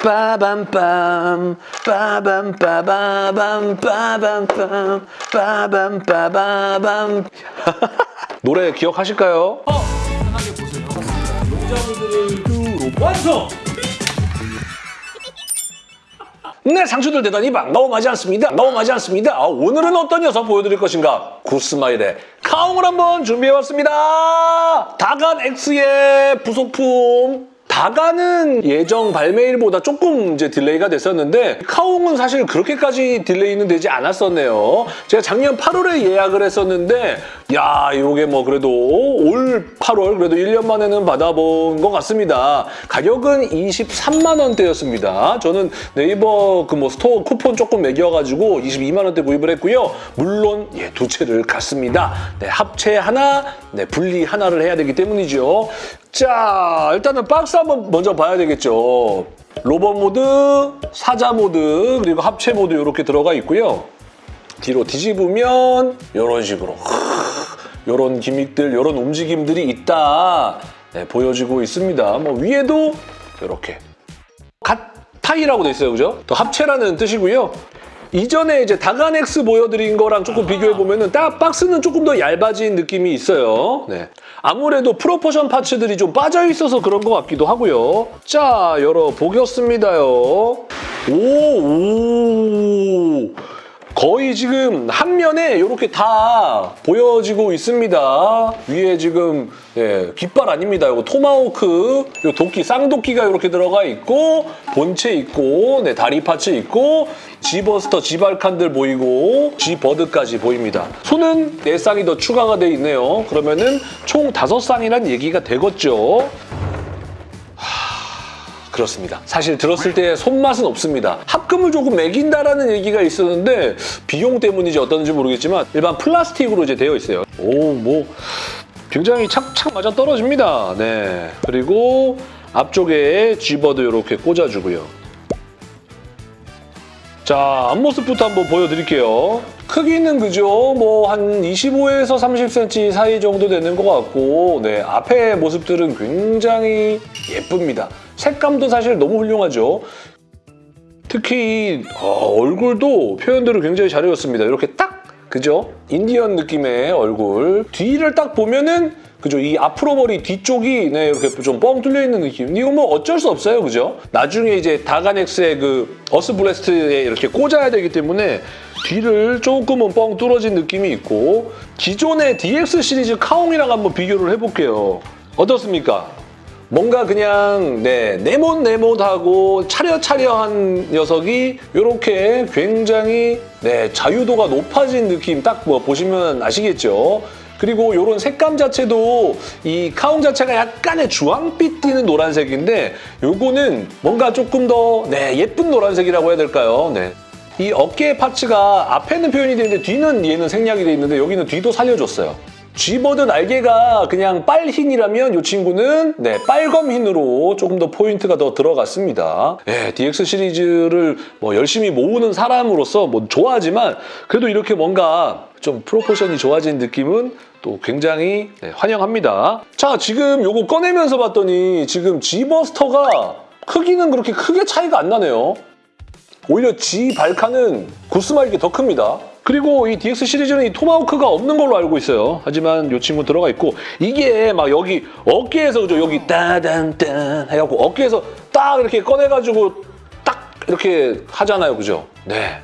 빠밤빰 빠밤 빠바밤 빠밤빰 빠밤 빠바밤 노래 기억하실까요? 편하게 보세요. 농작물들을 완성! 네, 상추들 대단히 반가워하지 않습니다. 너무하지 않습니다. 아, 오늘은 어떤 녀석 보여드릴 것인가? 구스마일의 카웅을 한번 준비해봤습니다. 다간 X의 부속품. 다간은 예정 발매일보다 조금 이제 delay가 됐었는데 카웅은 사실 그렇게까지 delay는 되지 않았었네요. 제가 작년 8월에 예약을 했었는데 야 이게 뭐 그래도 올 8월 그래도 1년 만에는 받아본 것 같습니다. 가격은 23만 원대였습니다. 저는 네이버 그 뭐 store 쿠폰 조금 먹여가지고 22만 원대 구입을 했고요. 물론 예, 두 채를 갔습니다. 네, 합체 하나, 네, 분리 하나를 해야 되기 때문이죠. 자, 일단은 박스 한번 먼저 봐야 되겠죠. 로봇 모드, 사자 모드, 그리고 합체 모드 이렇게 들어가 있고요. 뒤로 뒤집으면 이런 식으로 이런 gimmick들, 이런 움직임들이 있다 네, 보여지고 있습니다. 뭐 위에도 이렇게 갓타이라고 돼 있어요, 그죠? 또 합체라는 뜻이고요. 이전에 이제 다간엑스 보여드린 거랑 조금 비교해 보면 은 딱 박스는 조금 더 얇아진 느낌이 있어요. 네. 아무래도 proportion parts들이 좀 빠져 있어서 그런 것 같기도 하고요. 자, 열어 보겠습니다요. 오, 오. 거의 지금 한 면에 이렇게 다 보여지고 있습니다. 위에 지금 예, 깃발 아닙니다. 이거 토마호크, 요 도끼, 쌍도끼가 이렇게 들어가 있고 본체 있고 네, 다리 parts 있고 G버스터, G발칸들 보이고 G버드까지 보입니다. 손은 4쌍이 더 추가가 돼 있네요. 그러면은 총 5쌍이란 얘기가 되겠죠. 그렇습니다. 사실 들었을 때 손맛은 없습니다. 합금을 조금 매긴다라는 얘기가 있었는데 비용 때문인지 어떤지 모르겠지만 일반 플라스틱으로 이제 되어 있어요. 오, 뭐 굉장히 착착 맞아 떨어집니다. 네. 그리고 앞쪽에 G버드 이렇게 꽂아주고요. 자, 앞모습부터 한번 보여드릴게요. 크기는 그죠? 뭐 한 25에서 30cm 사이 정도 되는 것 같고 네, 앞에 모습들은 굉장히 예쁩니다. 색감도 사실 너무 훌륭하죠. 특히 어, 얼굴도 표현들을 굉장히 잘 해줬습니다. 이렇게 딱 그죠? 인디언 느낌의 얼굴. 뒤를 딱 보면은 그죠? 이 앞으로 머리 뒤쪽이 네, 이렇게 좀 뻥 뚫려 있는 느낌. 이거 뭐 어쩔 수 없어요, 그죠? 나중에 이제 다간엑스의 그 어스 블래스트에 이렇게 꽂아야 되기 때문에 뒤를 조금은 뻥 뚫어진 느낌이 있고 기존의 DX 시리즈 카옹이랑 한번 비교를 해볼게요. 어떻습니까? 뭔가 그냥 네 네모네모하고 차려차려한 녀석이 이렇게 굉장히 네 자유도가 높아진 느낌 딱 뭐 보시면 아시겠죠? 그리고 이런 색감 자체도 이 카웅 자체가 약간의 주황빛 띠는 노란색인데 요거는 뭔가 조금 더 네, 예쁜 노란색이라고 해야 될까요? 네. 이 어깨 parts가 앞에는 표현이 되는데 뒤는 얘는 생략이 돼 있는데 여기는 뒤도 살려줬어요. G버드 날개가 그냥 빨흰이라면 이 친구는 네, 빨검흰으로 조금 더 포인트가 더 들어갔습니다. 네, DX 시리즈를 뭐 열심히 모으는 사람으로서 뭐 좋아하지만 그래도 이렇게 뭔가 좀 proportion이 좋아진 느낌은 또 굉장히 네, 환영합니다. 자, 지금 요거 꺼내면서 봤더니 지금 G버스터가 크기는 그렇게 크게 차이가 안 나네요. 오히려 G 발칸은 구스마이게 더 큽니다. 그리고 이 DX 시리즈는 이 토마호크가 없는 걸로 알고 있어요. 하지만 이 친구 들어가 있고 이게 막 여기 어깨에서 그죠? 여기 따단딴 해갖고 어깨에서 딱 이렇게 꺼내가지고 딱 이렇게 하잖아요. 그죠? 네.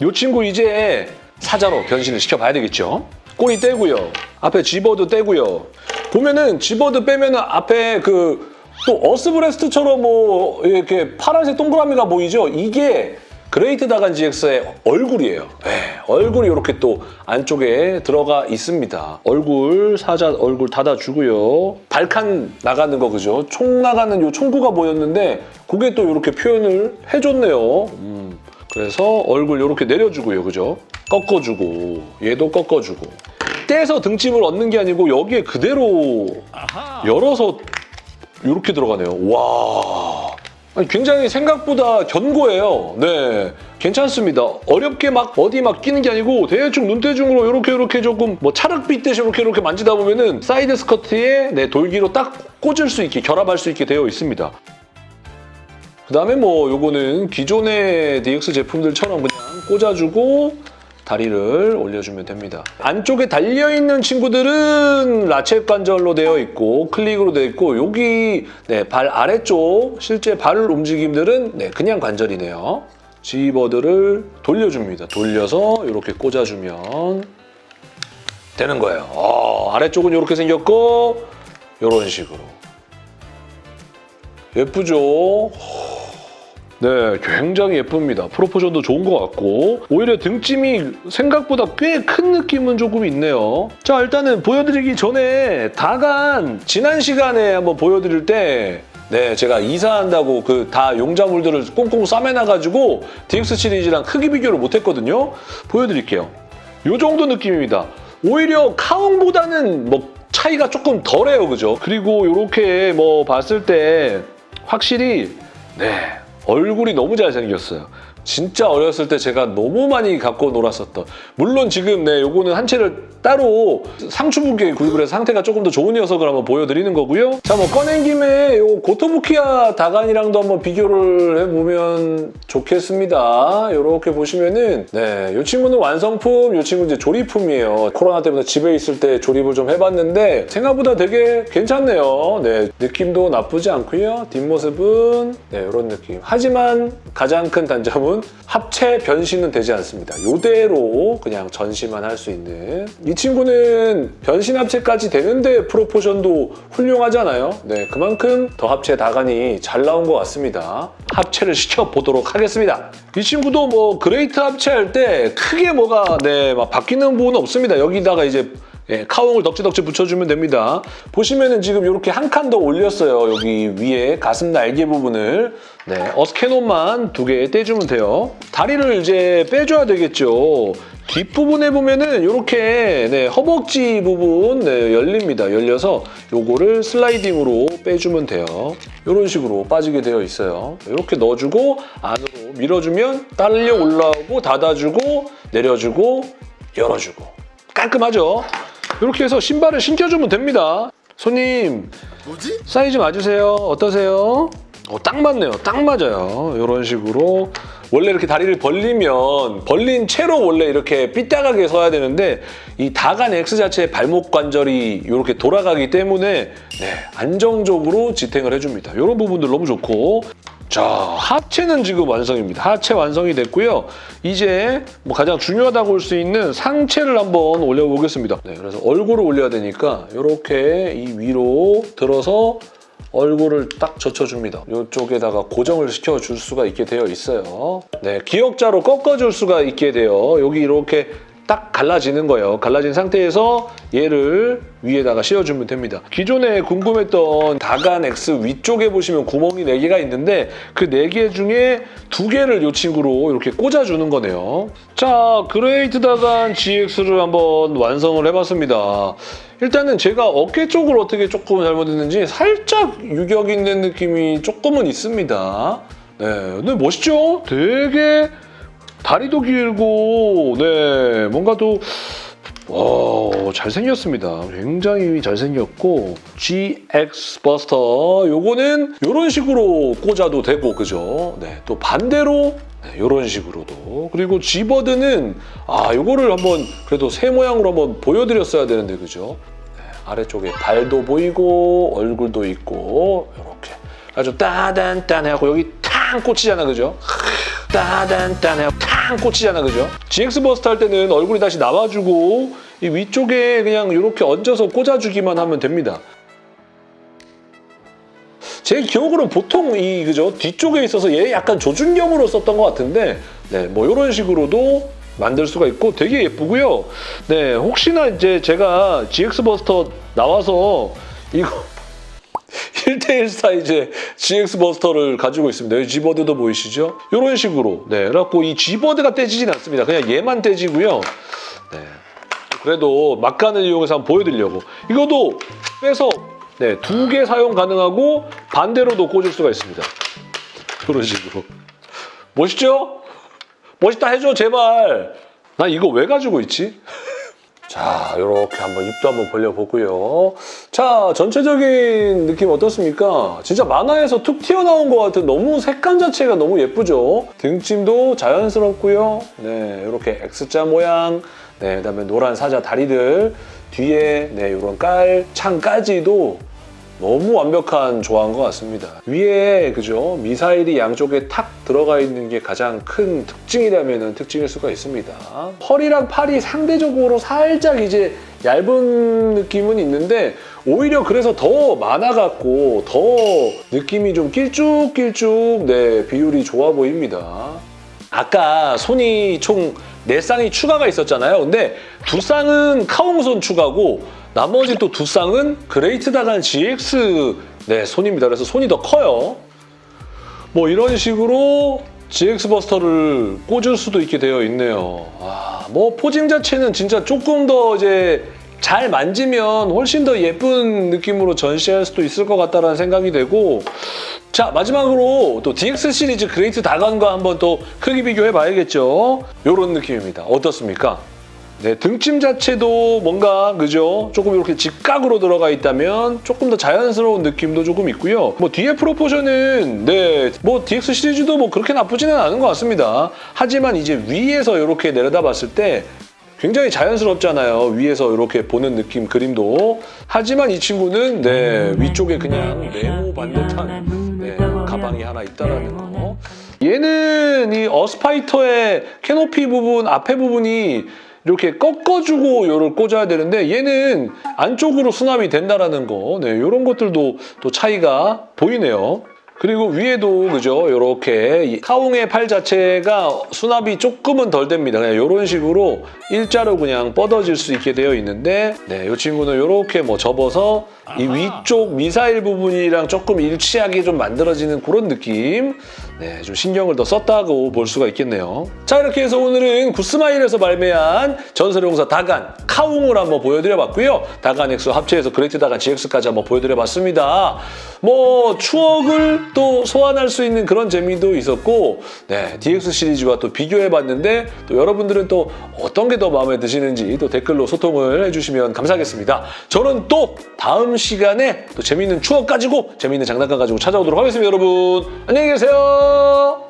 이 친구 이제 사자로 변신을 시켜봐야 되겠죠. 꼬리 떼고요. 앞에 G버드 떼고요. 보면은 G버드 빼면은 앞에 그 또 어스브레스트처럼 뭐 이렇게 파란색 동그라미가 보이죠? 이게 그레이트 다간 GX의 얼굴이에요. 네, 얼굴이 이렇게 또 안쪽에 들어가 있습니다. 얼굴, 사자 얼굴 닫아주고요. 발칸 나가는 거 그죠? 총 나가는 요 총구가 보였는데 그게 또 이렇게 표현을 해줬네요. 음, 그래서 얼굴 이렇게 내려주고요. 그죠? 꺾어주고 얘도 꺾어주고 떼서 등짐을 얹는 게 아니고 여기에 그대로 열어서 이렇게 들어가네요. 와... 굉장히 생각보다 견고해요. 네, 괜찮습니다. 어렵게 막 어디 막 끼는 게 아니고 대충 눈대중으로 이렇게 이렇게 조금 뭐 찰흙 빚듯이 이렇게 이렇게 만지다 보면은 side skirt에 네, 돌기로 딱 꽂을 수 있게 결합할 수 있게 되어 있습니다. 그 다음에 뭐 요거는 기존의 DX 제품들처럼 그냥 꽂아주고 다리를 올려주면 됩니다. 안쪽에 달려있는 친구들은 라쳇 관절로 되어 있고 클릭으로 되어 있고 여기 네, 발 아래쪽 실제 발 움직임들은 네, 그냥 관절이네요. G버드를 돌려줍니다. 돌려서 이렇게 꽂아주면 되는 거예요. 어, 아래쪽은 이렇게 생겼고 이런 식으로. 예쁘죠? 네, 굉장히 예쁩니다. 프로포션도 좋은 것 같고 오히려 등짐이 생각보다 꽤 큰 느낌은 조금 있네요. 자, 일단은 보여드리기 전에 다간 지난 시간에 한번 보여드릴 때 네, 제가 이사한다고 그 다 용자물들을 꽁꽁 싸매놔가지고 DX 시리즈랑 크기 비교를 못했거든요. 보여드릴게요. 요 정도 느낌입니다. 오히려 카웅보다는 뭐 차이가 조금 덜해요, 그죠? 그리고 이렇게 뭐 봤을 때 확실히 네 얼굴이 너무 잘생겼어요. 진짜 어렸을 때 제가 너무 많이 갖고 놀았었던 물론 지금 네 요거는 한 채를 따로 상추분께 구입을 해서 상태가 조금 더 좋은 녀석을 한번 보여드리는 거고요. 자 뭐 꺼낸 김에 요 고토부키아 다간이랑도 한번 비교를 해보면 좋겠습니다. 이렇게 보시면은 네요 친구는 완성품, 요 친구는 이제 조립품이에요. 코로나 때문에 집에 있을 때 조립을 좀 해봤는데 생각보다 되게 괜찮네요. 네 느낌도 나쁘지 않고요. 뒷모습은 네 이런 느낌. 하지만 가장 큰 단점은 합체 변신은 되지 않습니다. 이대로 그냥 전시만 할 수 있는 이 친구는 변신 합체까지 되는데 proportion도 훌륭하잖아요. 네, 그만큼 더 합체 다간이 잘 나온 것 같습니다. 합체를 시켜보도록 하겠습니다. 이 친구도 뭐 그레이트 합체할 때 크게 뭐가 네, 막 바뀌는 부분은 없습니다. 여기다가 이제 예, 카옹을 덕지덕지 붙여주면 됩니다. 보시면은 지금 이렇게 한 칸 더 올렸어요. 여기 위에 가슴 날개 부분을. 네, 어스캐논만 두 개 떼주면 돼요. 다리를 이제 빼줘야 되겠죠. 뒷부분에 보면은 이렇게 네, 허벅지 부분 네, 열립니다. 열려서 요거를 슬라이딩으로 빼주면 돼요. 이런 식으로 빠지게 되어 있어요. 이렇게 넣어주고 안으로 밀어주면 딸려 올라오고 닫아주고 내려주고 열어주고 깔끔하죠? 이렇게 해서 신발을 신겨주면 됩니다. 손님 뭐지? 사이즈 맞으세요? 어떠세요? 어, 딱 맞네요. 딱 맞아요. 이런 식으로 원래 이렇게 다리를 벌리면 벌린 채로 원래 이렇게 삐딱하게 서야 되는데 이 다간 X 자체의 발목 관절이 이렇게 돌아가기 때문에 네, 안정적으로 지탱을 해줍니다. 이런 부분들 너무 좋고 자, 하체는 지금 완성입니다. 하체 완성이 됐고요. 이제 뭐 가장 중요하다고 볼 수 있는 상체를 한번 올려보겠습니다. 네, 그래서 얼굴을 올려야 되니까 이렇게 이 위로 들어서 얼굴을 딱 젖혀줍니다. 이쪽에다가 고정을 시켜줄 수가 있게 되어 있어요. 네, 기역자로 꺾어줄 수가 있게 돼요. 여기 이렇게 딱 갈라지는 거예요. 갈라진 상태에서 얘를 위에다가 씌워주면 됩니다. 기존에 궁금했던 다간 X 위쪽에 보시면 구멍이 4개가 있는데 그 4개 중에 2개를 이 친구로 이렇게 꽂아주는 거네요. 자, 그레이트 다간 GX를 한번 완성을 해봤습니다. 일단은 제가 어깨 쪽을 어떻게 조금 잘못했는지 살짝 유격 있는 느낌이 조금은 있습니다. 네, 근데 멋있죠? 되게 다리도 길고 네 뭔가 또 와, 잘생겼습니다. 굉장히 잘생겼고 GX 버스터 요거는 이런 식으로 꽂아도 되고 그죠? 네, 또 반대로 네, 이런 식으로도 그리고 G버드는 아 요거를 한번 그래도 새 모양으로 한번 보여드렸어야 되는데 그죠? 네, 아래쪽에 발도 보이고 얼굴도 있고 이렇게 아주 따단딴하고 여기 탕 꽂히잖아 그죠? 따단딴하고 탕 꽂히잖아 그죠? GX 버스트 할 때는 얼굴이 다시 나와주고 이 위쪽에 그냥 이렇게 얹어서 꽂아주기만 하면 됩니다. 제 기억으로 보통 이 그죠 뒤쪽에 있어서 얘 약간 조준경으로 썼던 것 같은데 네뭐 이런 식으로도 만들 수가 있고 되게 예쁘고요. 네 혹시나 이제 제가 GX 버스터 나와서 이거 1대1 사이즈의 GX 버스터를 가지고 있습니다. 여기 G버드도 보이시죠? 이런 식으로. 네, 그래갖고 이 G버드가 떼지진 않습니다. 그냥 얘만 떼지고요. 네. 그래도 막간을 이용해서 한번 보여드리려고. 이것도 빼서 네, 두 개 사용 가능하고 반대로도 꽂을 수가 있습니다. 이런 식으로. 멋있죠? 멋있다 해줘, 제발. 나 이거 왜 가지고 있지? 자, 이렇게 한번 입도 한번 벌려보고요. 자, 전체적인 느낌 어떻습니까? 진짜 만화에서 툭 튀어나온 것 같은 너무 색감 자체가 너무 예쁘죠? 등짐도 자연스럽고요. 네, 이렇게 X자 모양, 네, 그다음에 노란 사자 다리들, 뒤에 네, 이런 깔, 창까지도 너무 완벽한 조화인 것 같습니다. 위에 그죠 미사일이 양쪽에 탁 들어가 있는 게 가장 큰 특징이라면 특징일 수가 있습니다. 허리랑 팔이 상대적으로 살짝 이제 얇은 느낌은 있는데 오히려 그래서 더 많아 갖고 더 느낌이 좀 길쭉길쭉 네 비율이 좋아 보입니다. 아까 손이 총 4쌍이 추가가 있었잖아요. 근데 두 쌍은 카옹손 추가고 나머지 또 두 쌍은 그레이트 다간 GX 네, 손입니다. 그래서 손이 더 커요. 뭐 이런 식으로 GX 버스터를 꽂을 수도 있게 되어 있네요. 아, 뭐 posing 자체는 진짜 조금 더 이제 잘 만지면 훨씬 더 예쁜 느낌으로 전시할 수도 있을 것 같다는 생각이 되고 자 마지막으로 또 DX 시리즈 그레이트 다간과 한번 또 크기 비교해 봐야겠죠. 이런 느낌입니다. 어떻습니까? 네, 등짐 자체도 뭔가 그죠? 조금 이렇게 직각으로 들어가 있다면 조금 더 자연스러운 느낌도 조금 있고요. 뭐 뒤에 프로포션은 네, 뭐 DX 시리즈도 뭐 그렇게 나쁘지는 않은 것 같습니다. 하지만 이제 위에서 이렇게 내려다봤을 때 굉장히 자연스럽잖아요. 위에서 이렇게 보는 느낌 그림도. 하지만 이 친구는 네, 위쪽에 그냥 네모 반듯한 네, 가방이 하나 있다라는 거. 얘는 이 어스파이터의 캐노피 부분, 앞에 부분이 이렇게 꺾어주고 요를 꽂아야 되는데 얘는 안쪽으로 수납이 된다라는 거. 네, 이런 것들도 또 차이가 보이네요. 그리고 위에도 그죠 이렇게 카웅의 팔 자체가 수납이 조금은 덜 됩니다. 그냥 이런 식으로 일자로 그냥 뻗어질 수 있게 되어 있는데 네, 이 친구는 이렇게 뭐 접어서 이 위쪽 미사일 부분이랑 조금 일치하게 좀 만들어지는 그런 느낌 네, 좀 신경을 더 썼다고 볼 수가 있겠네요. 자 이렇게 해서 오늘은 굿스마일에서 발매한 전설의 용사 다간 카옹을 한번 보여드려봤고요. 다간 엑스 합체해서 그레이트 다간 GX까지 한번 보여드려봤습니다. 뭐 추억을 또 소환할 수 있는 그런 재미도 있었고 네, DX 시리즈와 또 비교해봤는데 또 여러분들은 또 어떤 게 더 마음에 드시는지 또 댓글로 소통을 해주시면 감사하겠습니다. 저는 또 다음 시간에 또 재미있는 추억 가지고 재미있는 장난감 가지고 찾아오도록 하겠습니다. 여러분 안녕히 계세요.